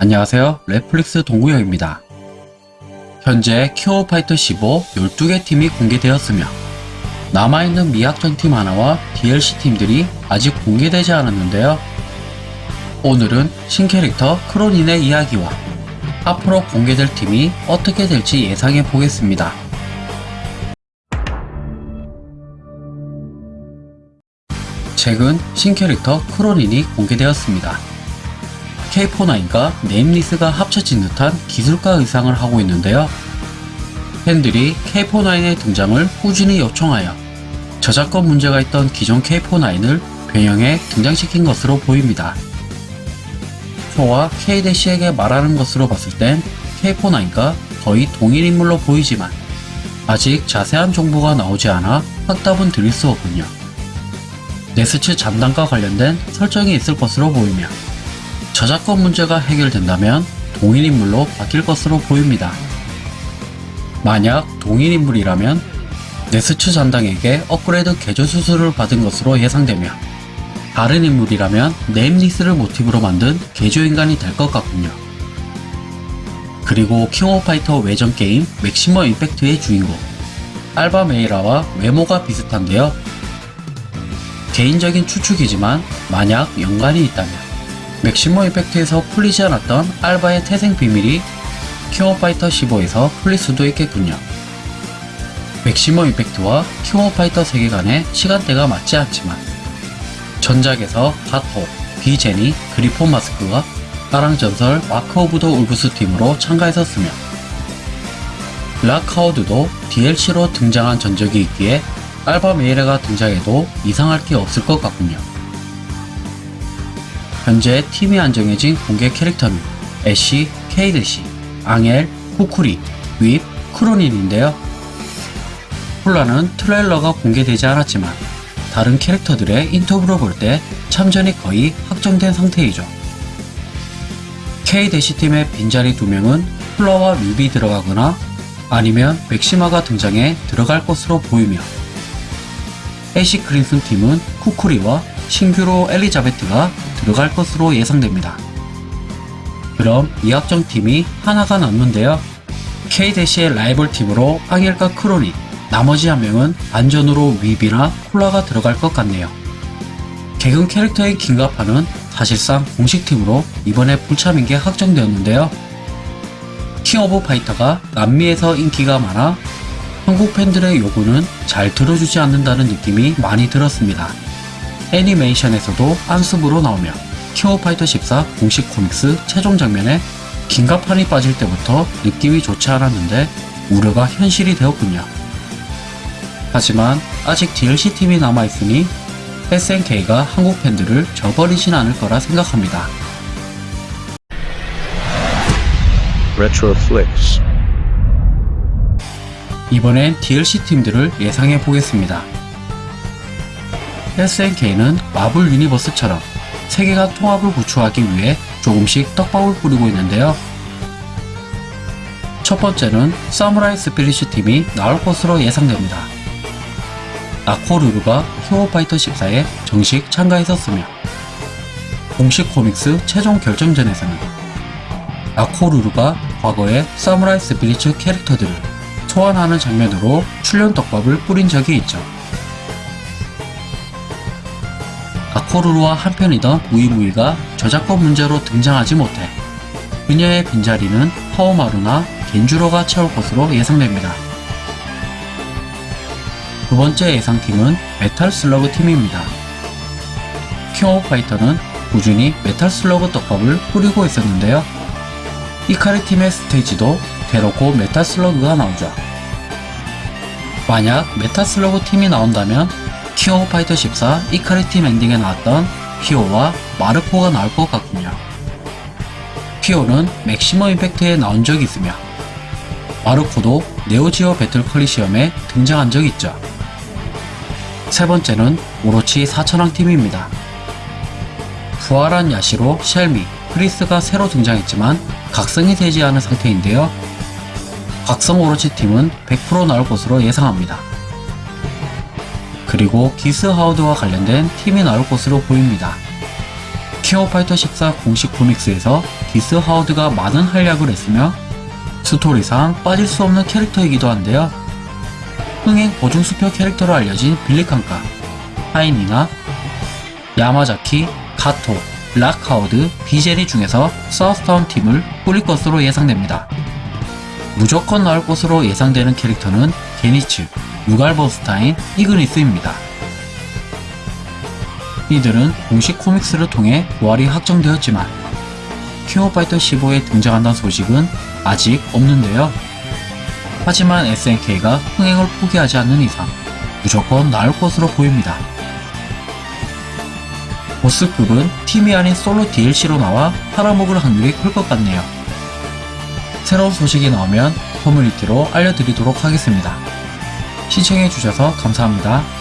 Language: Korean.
안녕하세요. 넷플릭스 동구영입니다. 현재 킹오파이터 15 12개 팀이 공개되었으며 남아있는 미학전 팀 하나와 DLC 팀들이 아직 공개되지 않았는데요. 오늘은 신캐릭터 크로닌의 이야기와 앞으로 공개될 팀이 어떻게 될지 예상해 보겠습니다. 최근 신캐릭터 크로닌이 공개되었습니다. K49과 네임리스가 합쳐진 듯한 기술가 의상을 하고 있는데요. 팬들이 K49의 등장을 꾸준히 요청하여 저작권 문제가 있던 기존 K49을 변형해 등장시킨 것으로 보입니다. 표와 K-에게 말하는 것으로 봤을 땐 K49가 거의 동일 인물로 보이지만 아직 자세한 정보가 나오지 않아 확답은 드릴 수 없군요. 네스츠 잔당과 관련된 설정이 있을 것으로 보이며 저작권 문제가 해결된다면 동일인물로 바뀔 것으로 보입니다. 만약 동일인물이라면 네스츠 잔당에게 업그레이드 개조 수술을 받은 것으로 예상되며 다른 인물이라면 네임리스를 모티브로 만든 개조인간이 될 것 같군요. 그리고 킹 오브 파이터 외전 게임 맥시머 임팩트의 주인공 알바 메이라와 외모가 비슷한데요. 개인적인 추측이지만 만약 연관이 있다면 맥시머 임팩트에서 풀리지 않았던 알바의 태생 비밀이 킹오파이터 15에서 풀릴 수도 있겠군요. 맥시머 임팩트와 킹오파이터 세계관의 시간대가 맞지 않지만 전작에서 가토, 비제니, 그리폰 마스크가 아랑전설 마크 오브 더 울브스 팀으로 참가했었으며 락 하우드도 DLC로 등장한 전적이 있기에 알바 메이라가 등장해도 이상할 게 없을 것 같군요. 현재 팀이 안 정해진 공개 캐릭터는 애쉬, K-대시, 앙헬, 쿠쿠리, 윗, 크로넨인데요. 쿨라는 트레일러가 공개되지 않았지만 다른 캐릭터들의 인터뷰로 볼 때 참전이 거의 확정된 상태이죠. K-대시 팀의 빈자리 두 명은 쿨라와 윕이 들어가거나 아니면 맥시마가 등장해 들어갈 것으로 보이며 애쉬 크림슨 팀은 쿠쿠리와 신규로 엘리자베트가 들어갈 것으로 예상됩니다. 그럼 미확정 팀이 하나가 남는데요. K-의 라이벌 팀으로 앙헬과 크로넨, 나머지 한 명은 안전으로 윕이나 쿨라가 들어갈 것 같네요. 개근 캐릭터인 김갑환은 사실상 공식팀으로 이번에 불참인 게 확정되었는데요. 킹 오브 파이터가 남미에서 인기가 많아 한국 팬들의 요구는 잘 들어주지 않는다는 느낌이 많이 들었습니다. 애니메이션에서도 안습으로 나오며 킹 오브 파이터 14 공식 comics 최종 장면에 김갑환이 빠질 때부터 느낌이 좋지 않았는데 우려가 현실이 되었군요. 하지만 아직 DLC 팀이 남아있으니 SNK가 한국 팬들을 저버리진 않을 거라 생각합니다. 이번엔 DLC 팀들을 예상해 보겠습니다. SNK는 마블 유니버스처럼 세계관 통합을 구축하기 위해 조금씩 떡밥을 뿌리고 있는데요. 첫 번째는 사무라이 스피리츠 팀이 나올 것으로 예상됩니다. 나코루루가 킹오파이터 14에 정식 참가했었으며 공식 comics 최종 결정전에서는 나코루루가 과거의 사무라이 스피리츠 캐릭터들을 소환하는 장면으로 출연 떡밥을 뿌린 적이 있죠. 나코루루와 한편이던 무이무이가 저작권 문제로 등장하지 못해 그녀의 빈자리는 하오마루나 겐주로가 채울 것으로 예상됩니다. 두 번째 예상팀은 메탈 슬러그 팀입니다. 킹 오브 파이터는 꾸준히 메탈 슬러그 떡밥을 뿌리고 있었는데요. 이카리 팀의 스테이지도 대놓고 메탈 슬러그가 나오죠. 만약 메탈 슬러그 팀이 나온다면 킹 오브 파이터 14 이카리 팀 엔딩에 나왔던 피오와 마르코가 나올 것 같군요. 피오는 맥시머 임팩트에 나온 적이 있으며 마르코도 네오지오 배틀 콜리세움에 등장한 적이 있죠. 세 번째는 오로치 4천왕 팀입니다. 부활한 야시로 쉘미, 크리스가 새로 등장했지만 각성이 되지 않은 상태인데요. 각성 오로치 팀은 100% 나올 것으로 예상합니다. 그리고 기스 하우드와 관련된 팀이 나올 것으로 보입니다. 킹오파이터 14 공식 comics에서 기스 하워드가 많은 활약을 했으며 스토리상 빠질 수 없는 캐릭터이기도 한데요. 흥행 보증수표 캐릭터로 알려진 빌리 칸과 하인이나 야마자키, 가토, 락 하워드, 비제니 중에서 사우스타운 팀을 꾸릴 것으로 예상됩니다. 무조건 나올 것으로 예상되는 캐릭터는 게니츠, 루갈버스타인, 이그니스입니다. 이들은 공식 코믹스를 통해 부활이 확정되었지만 킹오파이터 15에 등장한다는 소식은 아직 없는데요. 하지만 SNK가 흥행을 포기하지 않는 이상 무조건 나올 것으로 보입니다. 보스급은 팀이 아닌 솔로 DLC로 나와 팔아먹을 확률이 클 것 같네요. 새로운 소식이 나오면 커뮤니티로 알려드리도록 하겠습니다. 시청해주셔서 감사합니다.